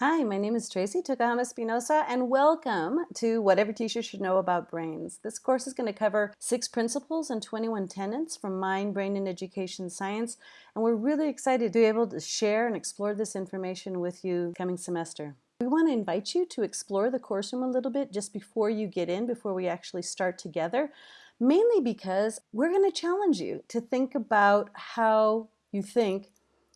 Hi, my name is Tracey Tokuhama Espinosa, and welcome to What Every Teacher Should Know About Brains. This course is going to cover six principles and 21 tenets from Mind, Brain, and Education Science, and we're really excited to be able to share and explore this information with you coming semester. We want to invite you to explore the course room a little bit just before you get in, before we actually start together, mainly because we're going to challenge you to think about how you think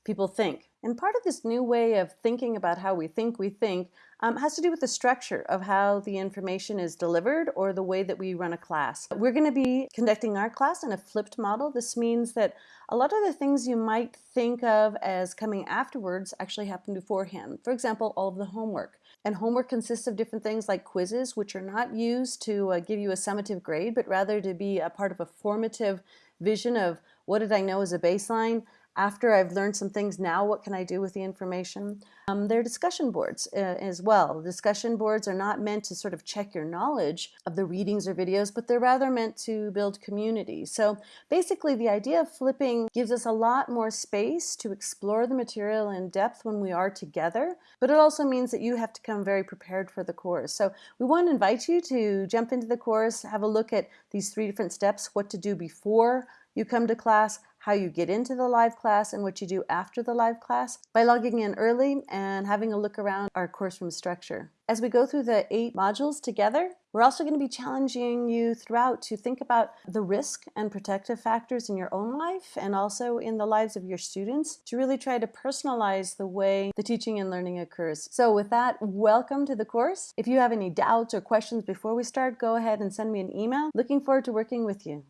people think. And part of this new way of thinking about how we think we think um, has to do with the structure of how the information is delivered or the way that we run a class. We're going to be conducting our class in a flipped model. This means that a lot of the things you might think of as coming afterwards actually happen beforehand. For example, all of the homework. And homework consists of different things like quizzes, which are not used to uh, give you a summative grade, but rather to be a part of a formative vision of what did I know as a baseline, after I've learned some things now, what can I do with the information? Um, there are discussion boards uh, as well. Discussion boards are not meant to sort of check your knowledge of the readings or videos, but they're rather meant to build community. So basically the idea of flipping gives us a lot more space to explore the material in depth when we are together, but it also means that you have to come very prepared for the course. So we want to invite you to jump into the course, have a look at these three different steps, what to do before you come to class, how you get into the live class, and what you do after the live class by logging in early and having a look around our course room structure. As we go through the eight modules together, we're also going to be challenging you throughout to think about the risk and protective factors in your own life and also in the lives of your students to really try to personalize the way the teaching and learning occurs. So with that, welcome to the course. If you have any doubts or questions before we start, go ahead and send me an email. Looking forward to working with you.